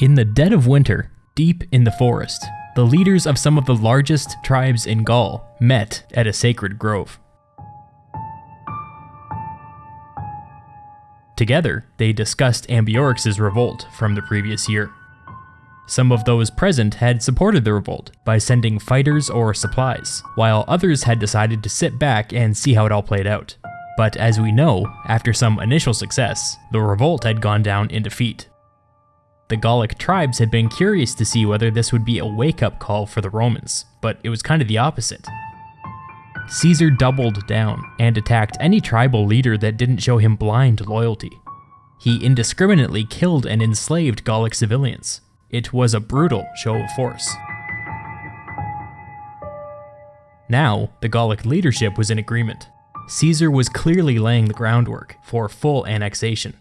In the dead of winter, deep in the forest, the leaders of some of the largest tribes in Gaul met at a sacred grove. Together, they discussed Ambiorix's revolt from the previous year. Some of those present had supported the revolt by sending fighters or supplies, while others had decided to sit back and see how it all played out. But as we know, after some initial success, the revolt had gone down in defeat. The Gallic tribes had been curious to see whether this would be a wake-up call for the Romans, but it was kind of the opposite. Caesar doubled down and attacked any tribal leader that didn't show him blind loyalty. He indiscriminately killed and enslaved Gallic civilians. It was a brutal show of force. Now, the Gallic leadership was in agreement. Caesar was clearly laying the groundwork for full annexation.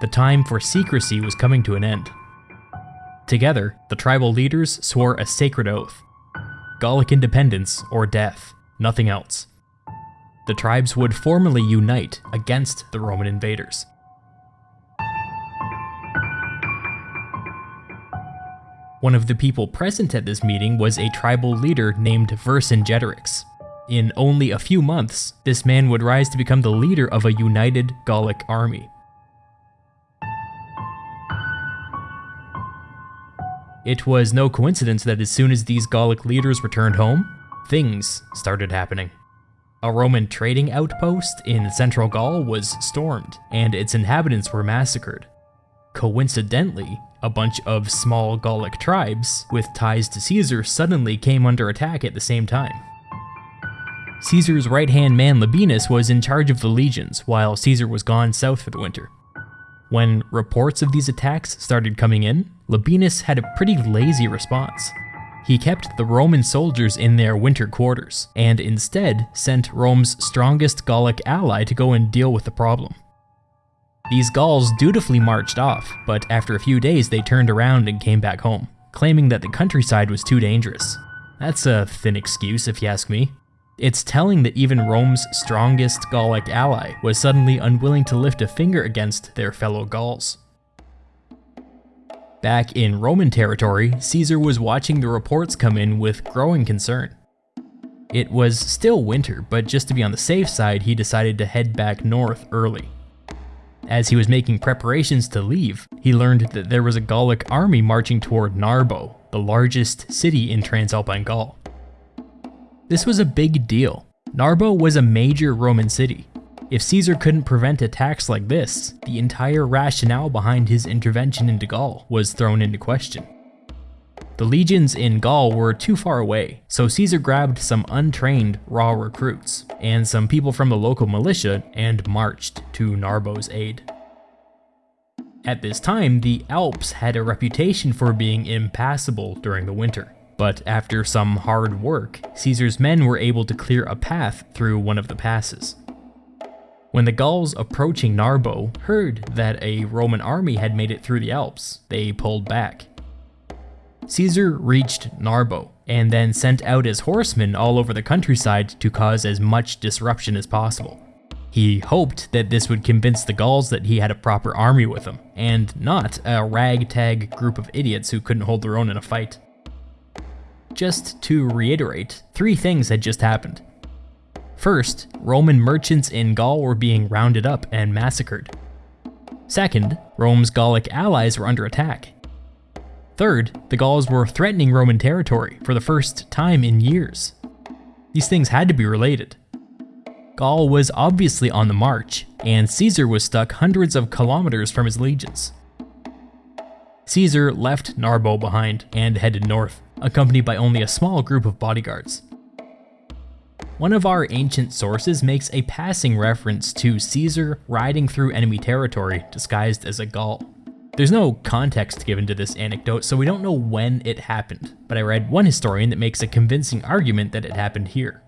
The time for secrecy was coming to an end. Together, the tribal leaders swore a sacred oath Gallic independence or death nothing else. The tribes would formally unite against the Roman invaders. One of the people present at this meeting was a tribal leader named Vercingetorix. In only a few months, this man would rise to become the leader of a united Gallic army. It was no coincidence that as soon as these Gallic leaders returned home, things started happening. A Roman trading outpost in central Gaul was stormed, and its inhabitants were massacred. Coincidentally, a bunch of small Gallic tribes with ties to Caesar suddenly came under attack at the same time. Caesar's right-hand man Labienus was in charge of the legions, while Caesar was gone south for the winter. When reports of these attacks started coming in, Labienus had a pretty lazy response. He kept the Roman soldiers in their winter quarters, and instead sent Rome's strongest Gallic ally to go and deal with the problem. These Gauls dutifully marched off, but after a few days they turned around and came back home, claiming that the countryside was too dangerous. That's a thin excuse if you ask me. It's telling that even Rome's strongest Gallic ally was suddenly unwilling to lift a finger against their fellow Gauls. Back in Roman territory, Caesar was watching the reports come in with growing concern. It was still winter, but just to be on the safe side, he decided to head back north early. As he was making preparations to leave, he learned that there was a Gallic army marching toward Narbo, the largest city in Transalpine Gaul. This was a big deal. Narbo was a major Roman city, if Caesar couldn't prevent attacks like this, the entire rationale behind his intervention into Gaul was thrown into question. The legions in Gaul were too far away, so Caesar grabbed some untrained raw recruits and some people from the local militia and marched to Narbo's aid. At this time, the Alps had a reputation for being impassable during the winter, but after some hard work, Caesar's men were able to clear a path through one of the passes. When the Gauls approaching Narbo heard that a Roman army had made it through the Alps, they pulled back. Caesar reached Narbo, and then sent out his horsemen all over the countryside to cause as much disruption as possible. He hoped that this would convince the Gauls that he had a proper army with him, and not a ragtag group of idiots who couldn't hold their own in a fight. Just to reiterate, three things had just happened. First, Roman merchants in Gaul were being rounded up and massacred. Second, Rome's Gallic allies were under attack. Third, the Gauls were threatening Roman territory for the first time in years. These things had to be related. Gaul was obviously on the march, and Caesar was stuck hundreds of kilometers from his legions. Caesar left Narbo behind and headed north, accompanied by only a small group of bodyguards. One of our ancient sources makes a passing reference to Caesar riding through enemy territory disguised as a Gaul. There's no context given to this anecdote, so we don't know when it happened, but I read one historian that makes a convincing argument that it happened here.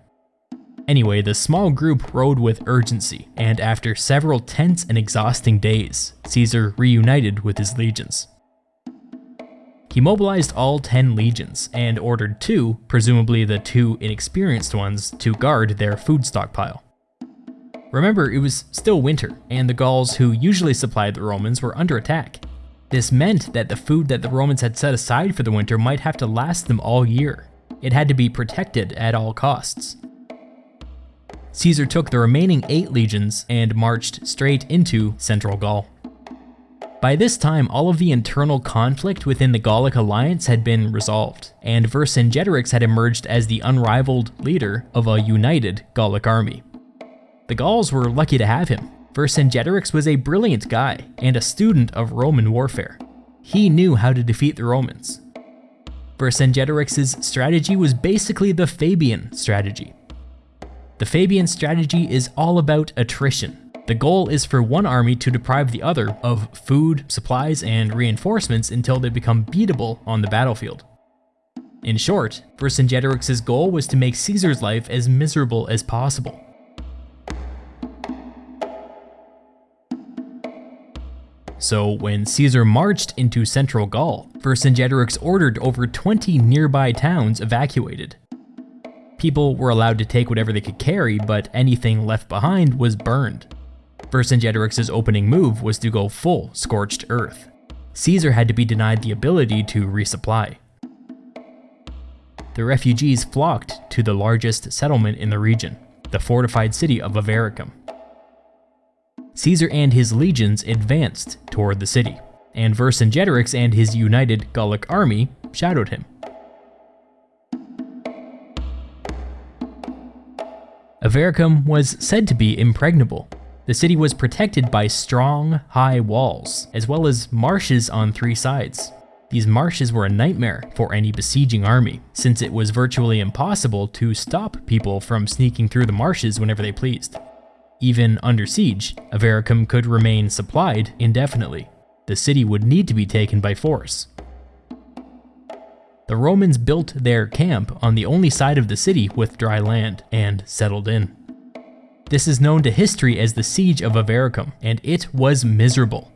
Anyway, the small group rode with urgency, and after several tense and exhausting days, Caesar reunited with his legions. He mobilized all 10 legions and ordered two, presumably the two inexperienced ones, to guard their food stockpile. Remember, it was still winter, and the Gauls who usually supplied the Romans were under attack. This meant that the food that the Romans had set aside for the winter might have to last them all year. It had to be protected at all costs. Caesar took the remaining eight legions and marched straight into central Gaul. By this time, all of the internal conflict within the Gallic alliance had been resolved, and Vercingetorix had emerged as the unrivaled leader of a united Gallic army. The Gauls were lucky to have him. Vercingetorix was a brilliant guy and a student of Roman warfare. He knew how to defeat the Romans. Vercingetorix's strategy was basically the Fabian strategy, the Fabian strategy is all about attrition. The goal is for one army to deprive the other of food, supplies, and reinforcements until they become beatable on the battlefield. In short, Vercingetorix's goal was to make Caesar's life as miserable as possible. So when Caesar marched into central Gaul, Vercingetorix ordered over 20 nearby towns evacuated. People were allowed to take whatever they could carry, but anything left behind was burned. Vercingetorix's opening move was to go full scorched earth. Caesar had to be denied the ability to resupply. The refugees flocked to the largest settlement in the region, the fortified city of Avaricum. Caesar and his legions advanced toward the city, and Vercingetorix and his united Gallic army shadowed him. Avaricum was said to be impregnable. The city was protected by strong, high walls, as well as marshes on three sides. These marshes were a nightmare for any besieging army, since it was virtually impossible to stop people from sneaking through the marshes whenever they pleased. Even under siege, Avaricum could remain supplied indefinitely. The city would need to be taken by force. The Romans built their camp on the only side of the city with dry land and settled in. This is known to history as the Siege of Avaricum, and it was miserable.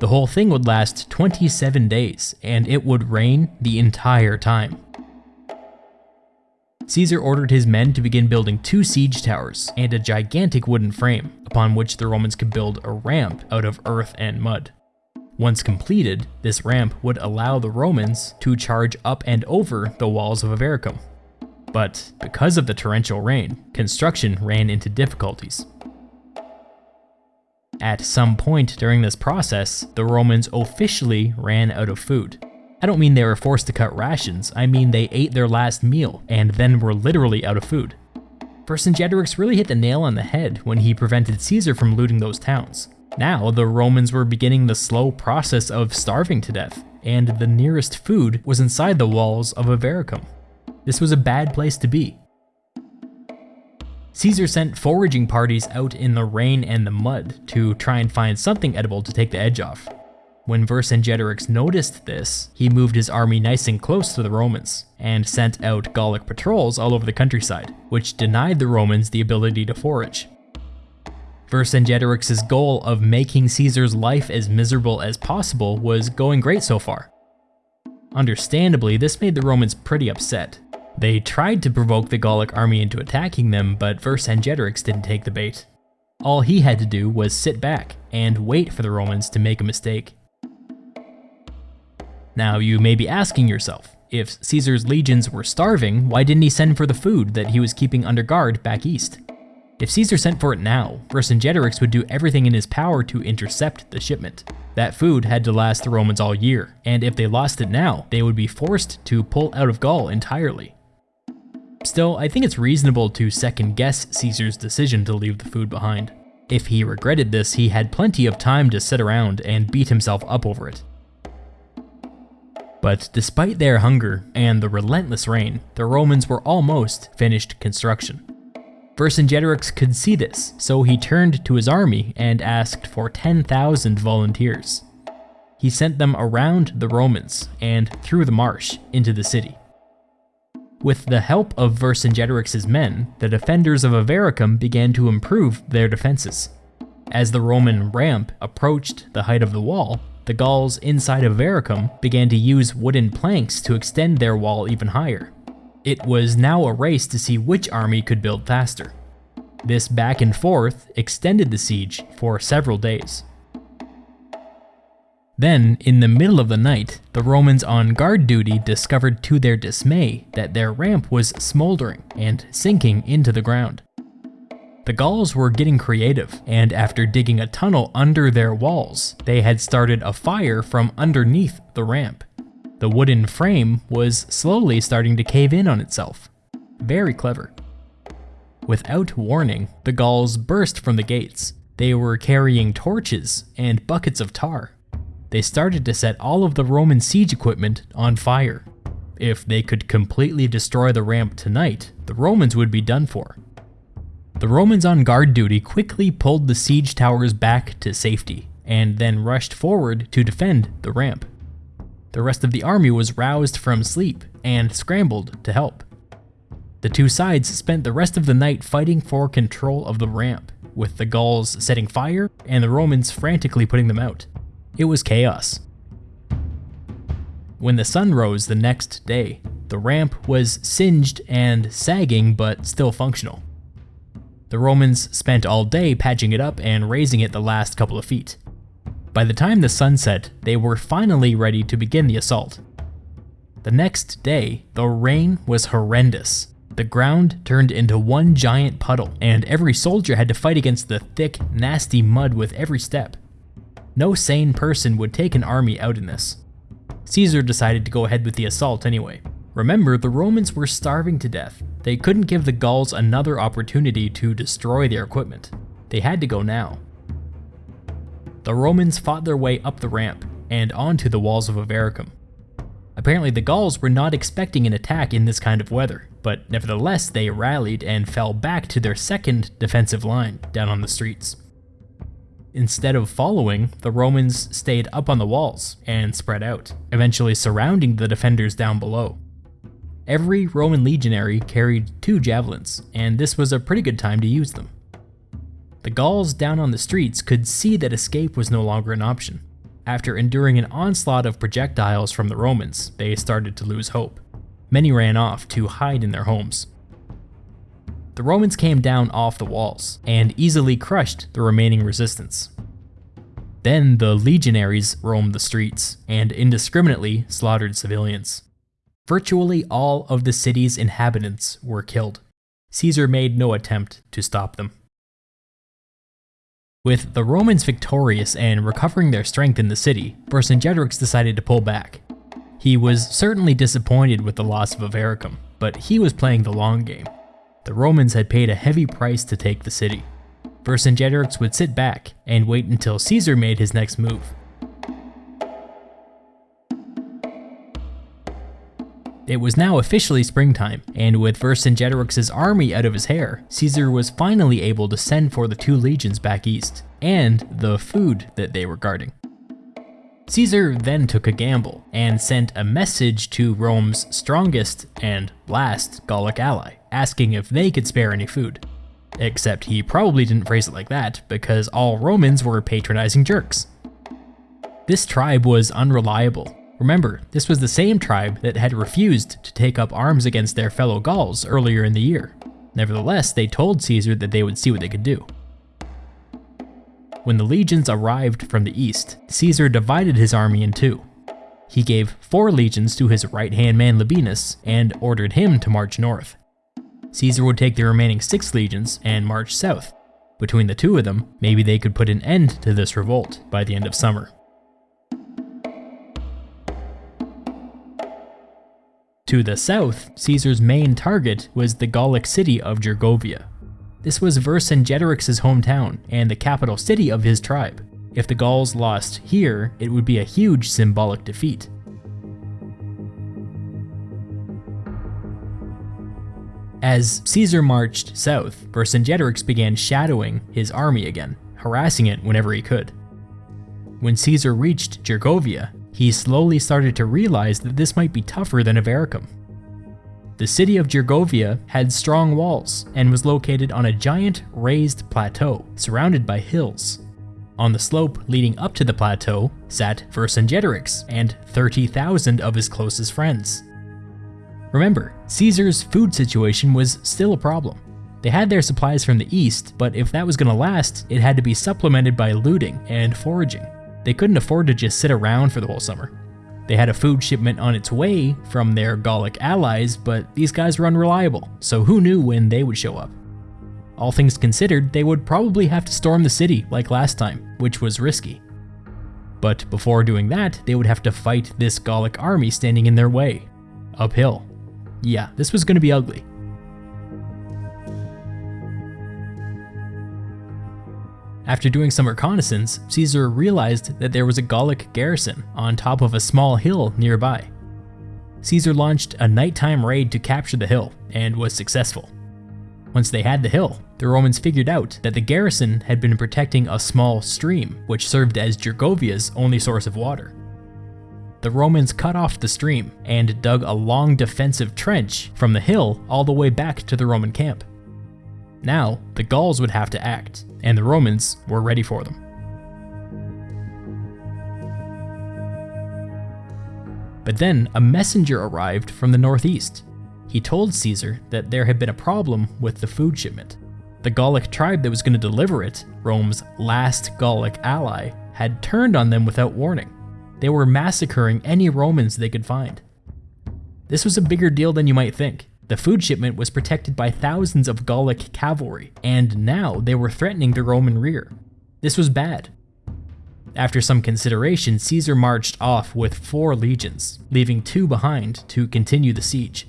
The whole thing would last 27 days, and it would rain the entire time. Caesar ordered his men to begin building two siege towers and a gigantic wooden frame, upon which the Romans could build a ramp out of earth and mud. Once completed, this ramp would allow the Romans to charge up and over the walls of Avaricum. But because of the torrential rain, construction ran into difficulties. At some point during this process, the Romans officially ran out of food. I don't mean they were forced to cut rations, I mean they ate their last meal and then were literally out of food. Vercingetorix really hit the nail on the head when he prevented Caesar from looting those towns. Now, the Romans were beginning the slow process of starving to death, and the nearest food was inside the walls of Avaricum. This was a bad place to be. Caesar sent foraging parties out in the rain and the mud to try and find something edible to take the edge off. When Vercingetorix noticed this, he moved his army nice and close to the Romans, and sent out Gallic patrols all over the countryside, which denied the Romans the ability to forage. Vercingetorix's goal of making Caesar's life as miserable as possible was going great so far. Understandably, this made the Romans pretty upset. They tried to provoke the Gallic army into attacking them, but Vercingetorix didn't take the bait. All he had to do was sit back and wait for the Romans to make a mistake. Now you may be asking yourself, if Caesar's legions were starving, why didn't he send for the food that he was keeping under guard back east? If Caesar sent for it now, Vercingetorix would do everything in his power to intercept the shipment. That food had to last the Romans all year, and if they lost it now, they would be forced to pull out of Gaul entirely. Still, I think it's reasonable to second guess Caesar's decision to leave the food behind. If he regretted this, he had plenty of time to sit around and beat himself up over it. But despite their hunger and the relentless rain, the Romans were almost finished construction. Vercingetorix could see this, so he turned to his army and asked for 10,000 volunteers. He sent them around the Romans and through the marsh into the city. With the help of Vercingetorix's men, the defenders of Avaricum began to improve their defenses. As the Roman ramp approached the height of the wall, the Gauls inside of Avaricum began to use wooden planks to extend their wall even higher. It was now a race to see which army could build faster. This back and forth extended the siege for several days. Then, in the middle of the night, the Romans on guard duty discovered to their dismay that their ramp was smoldering and sinking into the ground. The Gauls were getting creative, and after digging a tunnel under their walls, they had started a fire from underneath the ramp. The wooden frame was slowly starting to cave in on itself. Very clever. Without warning, the Gauls burst from the gates. They were carrying torches and buckets of tar they started to set all of the Roman siege equipment on fire. If they could completely destroy the ramp tonight, the Romans would be done for. The Romans on guard duty quickly pulled the siege towers back to safety, and then rushed forward to defend the ramp. The rest of the army was roused from sleep and scrambled to help. The two sides spent the rest of the night fighting for control of the ramp, with the Gauls setting fire and the Romans frantically putting them out. It was chaos. When the sun rose the next day, the ramp was singed and sagging but still functional. The Romans spent all day patching it up and raising it the last couple of feet. By the time the sun set, they were finally ready to begin the assault. The next day, the rain was horrendous. The ground turned into one giant puddle, and every soldier had to fight against the thick, nasty mud with every step. No sane person would take an army out in this. Caesar decided to go ahead with the assault anyway. Remember, the Romans were starving to death. They couldn't give the Gauls another opportunity to destroy their equipment. They had to go now. The Romans fought their way up the ramp and onto the walls of Avaricum. Apparently the Gauls were not expecting an attack in this kind of weather, but nevertheless they rallied and fell back to their second defensive line down on the streets. Instead of following, the Romans stayed up on the walls and spread out, eventually surrounding the defenders down below. Every Roman legionary carried two javelins, and this was a pretty good time to use them. The Gauls down on the streets could see that escape was no longer an option. After enduring an onslaught of projectiles from the Romans, they started to lose hope. Many ran off to hide in their homes. The Romans came down off the walls and easily crushed the remaining resistance. Then the legionaries roamed the streets and indiscriminately slaughtered civilians. Virtually all of the city's inhabitants were killed. Caesar made no attempt to stop them. With the Romans victorious and recovering their strength in the city, Vercingetorix decided to pull back. He was certainly disappointed with the loss of Avaricum, but he was playing the long game. The Romans had paid a heavy price to take the city. Vercingetorix would sit back and wait until Caesar made his next move. It was now officially springtime, and with Vercingetorix's army out of his hair, Caesar was finally able to send for the two legions back east, and the food that they were guarding. Caesar then took a gamble, and sent a message to Rome's strongest and last Gallic ally, asking if they could spare any food. Except he probably didn't phrase it like that, because all Romans were patronizing jerks. This tribe was unreliable. Remember, this was the same tribe that had refused to take up arms against their fellow Gauls earlier in the year. Nevertheless, they told Caesar that they would see what they could do. When the legions arrived from the east, Caesar divided his army in two. He gave four legions to his right-hand man Labienus and ordered him to march north. Caesar would take the remaining six legions and march south. Between the two of them, maybe they could put an end to this revolt by the end of summer. To the south, Caesar's main target was the Gallic city of Gergovia. This was Vercingetorix's hometown and the capital city of his tribe. If the Gauls lost here, it would be a huge symbolic defeat. As Caesar marched south, Vercingetorix began shadowing his army again, harassing it whenever he could. When Caesar reached Gergovia, he slowly started to realize that this might be tougher than Avaricum. The city of Gergovia had strong walls and was located on a giant raised plateau surrounded by hills. On the slope leading up to the plateau sat Vercingetorix and 30,000 of his closest friends. Remember, Caesar's food situation was still a problem. They had their supplies from the east, but if that was going to last, it had to be supplemented by looting and foraging. They couldn't afford to just sit around for the whole summer. They had a food shipment on its way from their Gallic allies, but these guys were unreliable, so who knew when they would show up? All things considered, they would probably have to storm the city like last time, which was risky. But before doing that, they would have to fight this Gallic army standing in their way. Uphill. Yeah, this was going to be ugly. After doing some reconnaissance, Caesar realized that there was a Gallic garrison on top of a small hill nearby. Caesar launched a nighttime raid to capture the hill, and was successful. Once they had the hill, the Romans figured out that the garrison had been protecting a small stream, which served as Gergovia's only source of water. The Romans cut off the stream and dug a long defensive trench from the hill all the way back to the Roman camp. Now, the Gauls would have to act, and the Romans were ready for them. But then a messenger arrived from the northeast. He told Caesar that there had been a problem with the food shipment. The Gallic tribe that was going to deliver it, Rome's last Gallic ally, had turned on them without warning. They were massacring any Romans they could find. This was a bigger deal than you might think. The food shipment was protected by thousands of Gallic cavalry, and now they were threatening the Roman rear. This was bad. After some consideration, Caesar marched off with four legions, leaving two behind to continue the siege.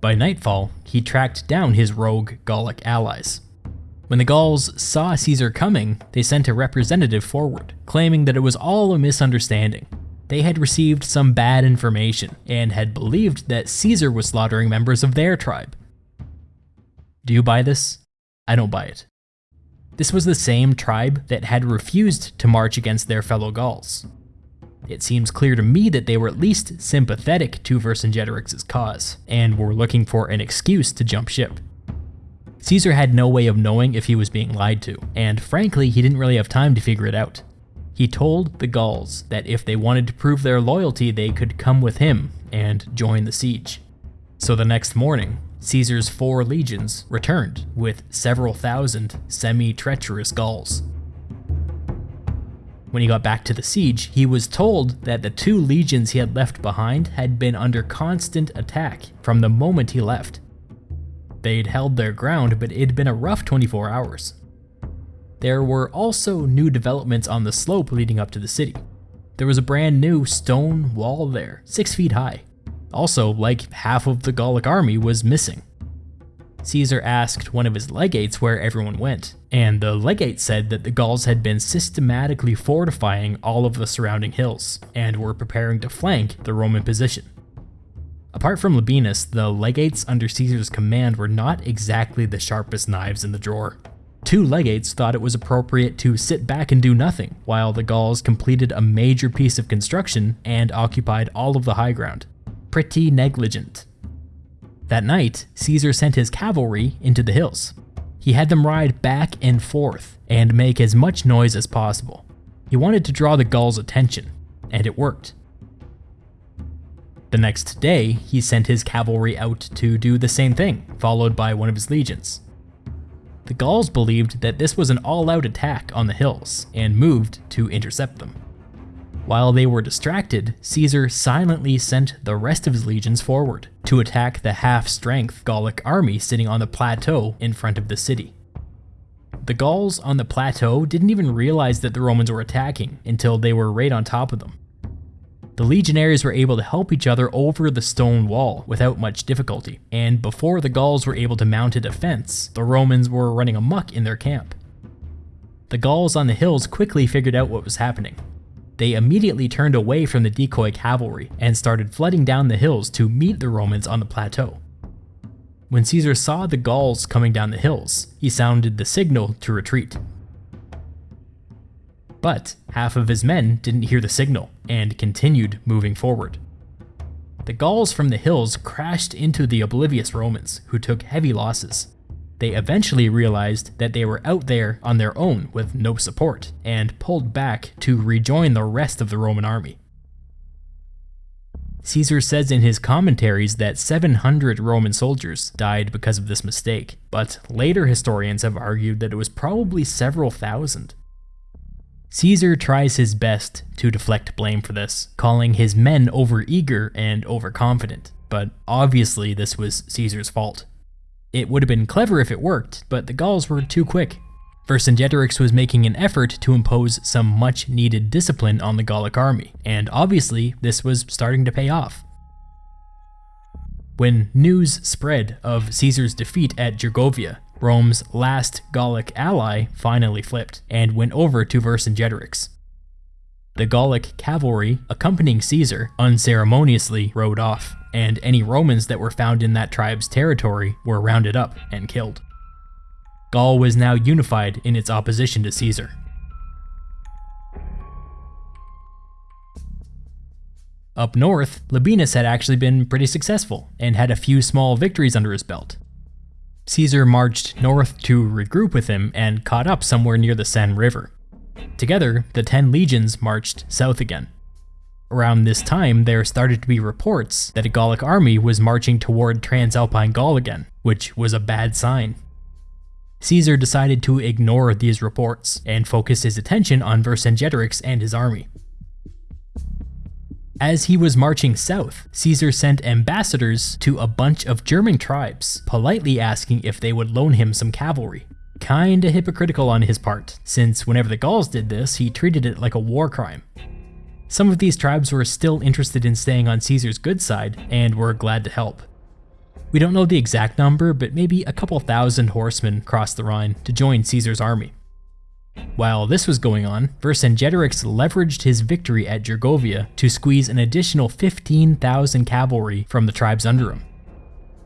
By nightfall, he tracked down his rogue Gallic allies. When the Gauls saw Caesar coming, they sent a representative forward, claiming that it was all a misunderstanding they had received some bad information and had believed that Caesar was slaughtering members of their tribe. Do you buy this? I don't buy it. This was the same tribe that had refused to march against their fellow Gauls. It seems clear to me that they were at least sympathetic to Vercingetorix's cause, and were looking for an excuse to jump ship. Caesar had no way of knowing if he was being lied to, and frankly, he didn't really have time to figure it out. He told the Gauls that if they wanted to prove their loyalty, they could come with him and join the siege. So the next morning, Caesar's four legions returned with several thousand semi-treacherous Gauls. When he got back to the siege, he was told that the two legions he had left behind had been under constant attack from the moment he left. They'd held their ground, but it'd been a rough 24 hours. There were also new developments on the slope leading up to the city. There was a brand new stone wall there, 6 feet high. Also, like half of the Gallic army was missing. Caesar asked one of his legates where everyone went, and the legate said that the Gauls had been systematically fortifying all of the surrounding hills, and were preparing to flank the Roman position. Apart from Labienus, the legates under Caesar's command were not exactly the sharpest knives in the drawer. Two legates thought it was appropriate to sit back and do nothing, while the Gauls completed a major piece of construction and occupied all of the high ground. Pretty negligent. That night, Caesar sent his cavalry into the hills. He had them ride back and forth and make as much noise as possible. He wanted to draw the Gauls' attention, and it worked. The next day, he sent his cavalry out to do the same thing, followed by one of his legions. The Gauls believed that this was an all-out attack on the hills, and moved to intercept them. While they were distracted, Caesar silently sent the rest of his legions forward to attack the half-strength Gallic army sitting on the plateau in front of the city. The Gauls on the plateau didn't even realize that the Romans were attacking until they were right on top of them. The legionaries were able to help each other over the stone wall without much difficulty, and before the Gauls were able to mount a defense, the Romans were running amuck in their camp. The Gauls on the hills quickly figured out what was happening. They immediately turned away from the decoy cavalry and started flooding down the hills to meet the Romans on the plateau. When Caesar saw the Gauls coming down the hills, he sounded the signal to retreat. But half of his men didn't hear the signal and continued moving forward. The Gauls from the hills crashed into the oblivious Romans, who took heavy losses. They eventually realized that they were out there on their own with no support, and pulled back to rejoin the rest of the Roman army. Caesar says in his commentaries that 700 Roman soldiers died because of this mistake, but later historians have argued that it was probably several thousand. Caesar tries his best to deflect blame for this, calling his men overeager and overconfident, but obviously this was Caesar's fault. It would have been clever if it worked, but the Gauls were too quick. Vercingetorix was making an effort to impose some much needed discipline on the Gallic army, and obviously this was starting to pay off. When news spread of Caesar's defeat at Gergovia, Rome's last Gallic ally finally flipped and went over to Vercingetorix. The Gallic cavalry accompanying Caesar unceremoniously rode off, and any Romans that were found in that tribe's territory were rounded up and killed. Gaul was now unified in its opposition to Caesar. Up north, Labienus had actually been pretty successful and had a few small victories under his belt. Caesar marched north to regroup with him and caught up somewhere near the Seine River. Together, the ten legions marched south again. Around this time, there started to be reports that a Gallic army was marching toward Transalpine Gaul again, which was a bad sign. Caesar decided to ignore these reports and focus his attention on Vercingetorix and his army. As he was marching south, Caesar sent ambassadors to a bunch of German tribes, politely asking if they would loan him some cavalry. Kinda hypocritical on his part, since whenever the Gauls did this, he treated it like a war crime. Some of these tribes were still interested in staying on Caesar's good side, and were glad to help. We don't know the exact number, but maybe a couple thousand horsemen crossed the Rhine to join Caesar's army. While this was going on, Vercingetorix leveraged his victory at Gergovia to squeeze an additional 15,000 cavalry from the tribes under him.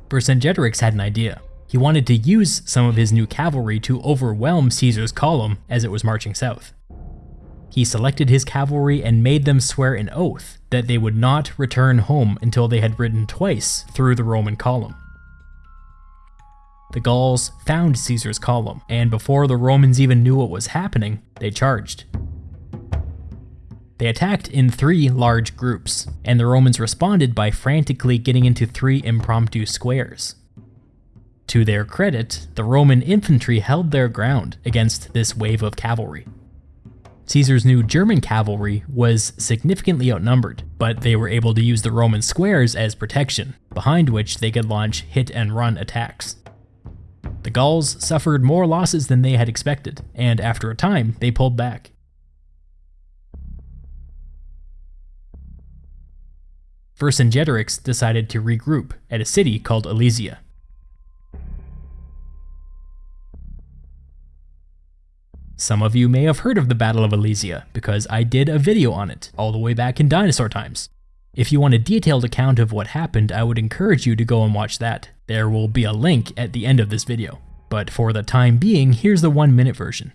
Vercingetorix had an idea. He wanted to use some of his new cavalry to overwhelm Caesar's column as it was marching south. He selected his cavalry and made them swear an oath that they would not return home until they had ridden twice through the Roman column. The Gauls found Caesar's column, and before the Romans even knew what was happening, they charged. They attacked in three large groups, and the Romans responded by frantically getting into three impromptu squares. To their credit, the Roman infantry held their ground against this wave of cavalry. Caesar's new German cavalry was significantly outnumbered, but they were able to use the Roman squares as protection, behind which they could launch hit and run attacks. The Gauls suffered more losses than they had expected, and after a time, they pulled back. Vercingetorix decided to regroup at a city called Alesia. Some of you may have heard of the Battle of Alesia, because I did a video on it, all the way back in dinosaur times. If you want a detailed account of what happened, I would encourage you to go and watch that. There will be a link at the end of this video. But for the time being, here's the one minute version.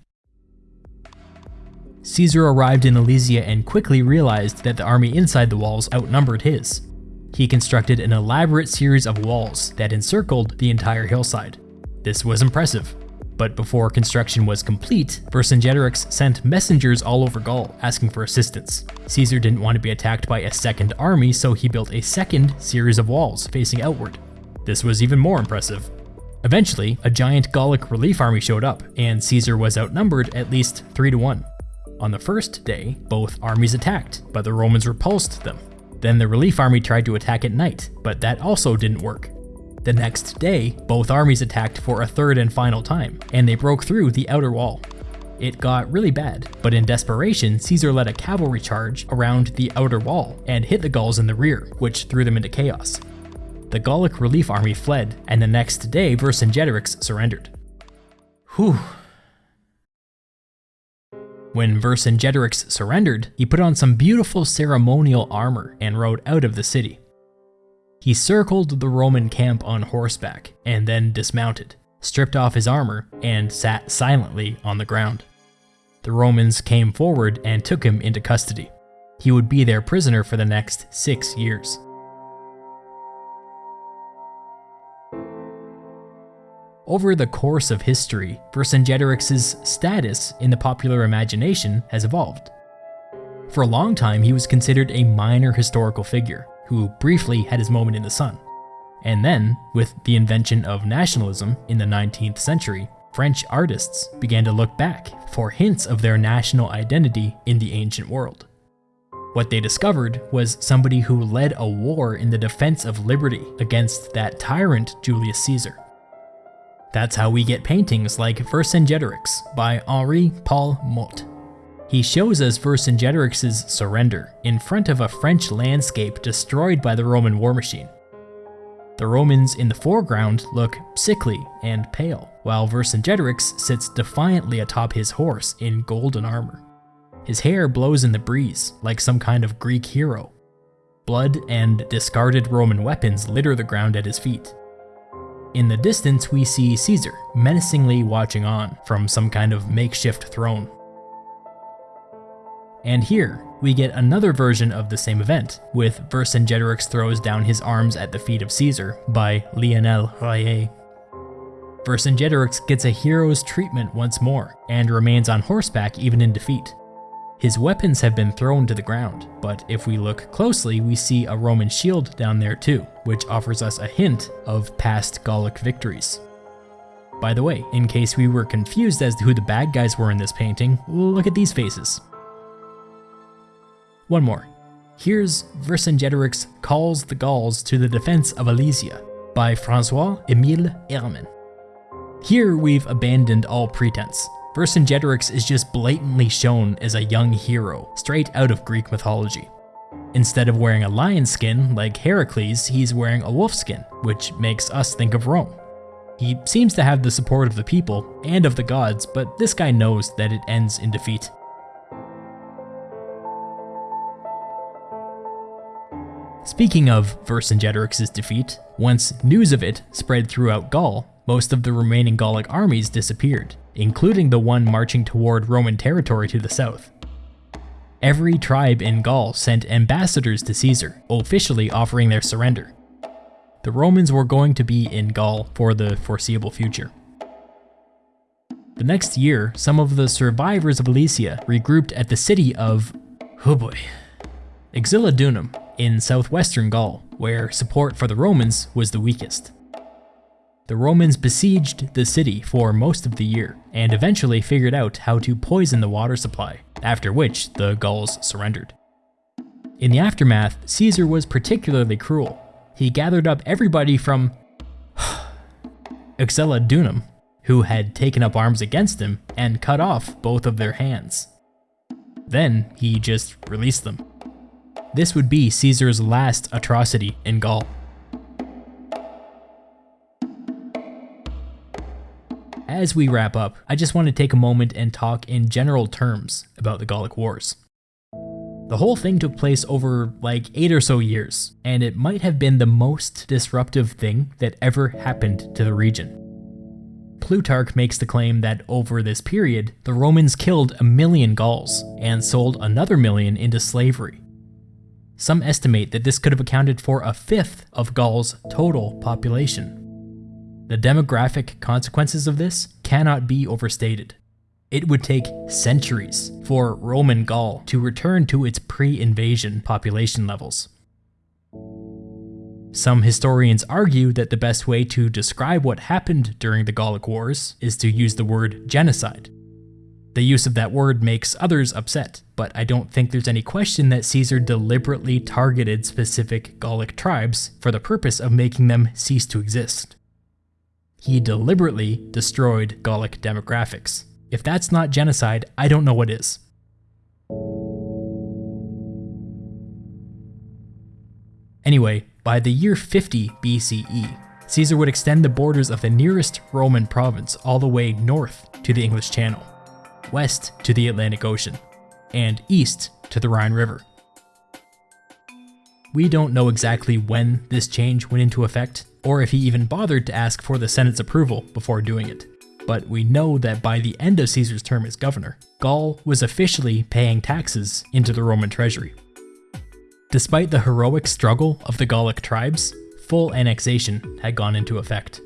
Caesar arrived in Alesia and quickly realized that the army inside the walls outnumbered his. He constructed an elaborate series of walls that encircled the entire hillside. This was impressive, but before construction was complete, Vercingetorix sent messengers all over Gaul asking for assistance. Caesar didn't want to be attacked by a second army, so he built a second series of walls facing outward. This was even more impressive. Eventually, a giant Gallic relief army showed up, and Caesar was outnumbered at least 3 to 1. On the first day, both armies attacked, but the Romans repulsed them. Then the relief army tried to attack at night, but that also didn't work. The next day, both armies attacked for a third and final time, and they broke through the outer wall. It got really bad, but in desperation, Caesar led a cavalry charge around the outer wall and hit the Gauls in the rear, which threw them into chaos the Gallic relief army fled, and the next day Vercingetorix surrendered. Whew. When Vercingetorix surrendered, he put on some beautiful ceremonial armor and rode out of the city. He circled the Roman camp on horseback and then dismounted, stripped off his armor, and sat silently on the ground. The Romans came forward and took him into custody. He would be their prisoner for the next six years. Over the course of history, Vercingetorix's status in the popular imagination has evolved. For a long time, he was considered a minor historical figure, who briefly had his moment in the sun. And then, with the invention of nationalism in the 19th century, French artists began to look back for hints of their national identity in the ancient world. What they discovered was somebody who led a war in the defense of liberty against that tyrant Julius Caesar. That's how we get paintings like Vercingetorix by Henri Paul Motte. He shows us Vercingetorix's surrender in front of a French landscape destroyed by the Roman war machine. The Romans in the foreground look sickly and pale, while Vercingetorix sits defiantly atop his horse in golden armor. His hair blows in the breeze, like some kind of Greek hero. Blood and discarded Roman weapons litter the ground at his feet. In the distance, we see Caesar menacingly watching on from some kind of makeshift throne. And here, we get another version of the same event, with Vercingetorix throws down his arms at the feet of Caesar by Lionel Royer. Vercingetorix gets a hero's treatment once more, and remains on horseback even in defeat. His weapons have been thrown to the ground, but if we look closely, we see a Roman shield down there too, which offers us a hint of past Gallic victories. By the way, in case we were confused as to who the bad guys were in this painting, look at these faces. One more. Here's Vercingetorix calls the Gauls to the defense of Alesia by François-Émile Ehrmann. Here we've abandoned all pretense, Vercingetorix is just blatantly shown as a young hero, straight out of Greek mythology. Instead of wearing a lion skin like Heracles, he's wearing a wolf skin, which makes us think of Rome. He seems to have the support of the people and of the gods, but this guy knows that it ends in defeat. Speaking of Vercingetorix's defeat, once news of it spread throughout Gaul, most of the remaining Gallic armies disappeared, including the one marching toward Roman territory to the south. Every tribe in Gaul sent ambassadors to Caesar, officially offering their surrender. The Romans were going to be in Gaul for the foreseeable future. The next year, some of the survivors of Alesia regrouped at the city of, oh boy, Uxellodunum in southwestern Gaul, where support for the Romans was the weakest. The Romans besieged the city for most of the year, and eventually figured out how to poison the water supply, after which the Gauls surrendered. In the aftermath, Caesar was particularly cruel. He gathered up everybody from Uxellodunum, who had taken up arms against him, and cut off both of their hands. Then he just released them. This would be Caesar's last atrocity in Gaul. As we wrap up, I just want to take a moment and talk in general terms about the Gallic Wars. The whole thing took place over like 8 or so years, and it might have been the most disruptive thing that ever happened to the region. Plutarch makes the claim that over this period, the Romans killed a million Gauls and sold another million into slavery. Some estimate that this could have accounted for a fifth of Gaul's total population. The demographic consequences of this cannot be overstated. It would take centuries for Roman Gaul to return to its pre-invasion population levels. Some historians argue that the best way to describe what happened during the Gallic Wars is to use the word genocide. The use of that word makes others upset, but I don't think there's any question that Caesar deliberately targeted specific Gallic tribes for the purpose of making them cease to exist. He deliberately destroyed Gallic demographics. If that's not genocide, I don't know what is. Anyway, by the year 50 BCE, Caesar would extend the borders of the nearest Roman province all the way north to the English Channel, west to the Atlantic Ocean, and east to the Rhine River. We don't know exactly when this change went into effect, or if he even bothered to ask for the Senate's approval before doing it. But we know that by the end of Caesar's term as governor, Gaul was officially paying taxes into the Roman treasury. Despite the heroic struggle of the Gallic tribes, full annexation had gone into effect.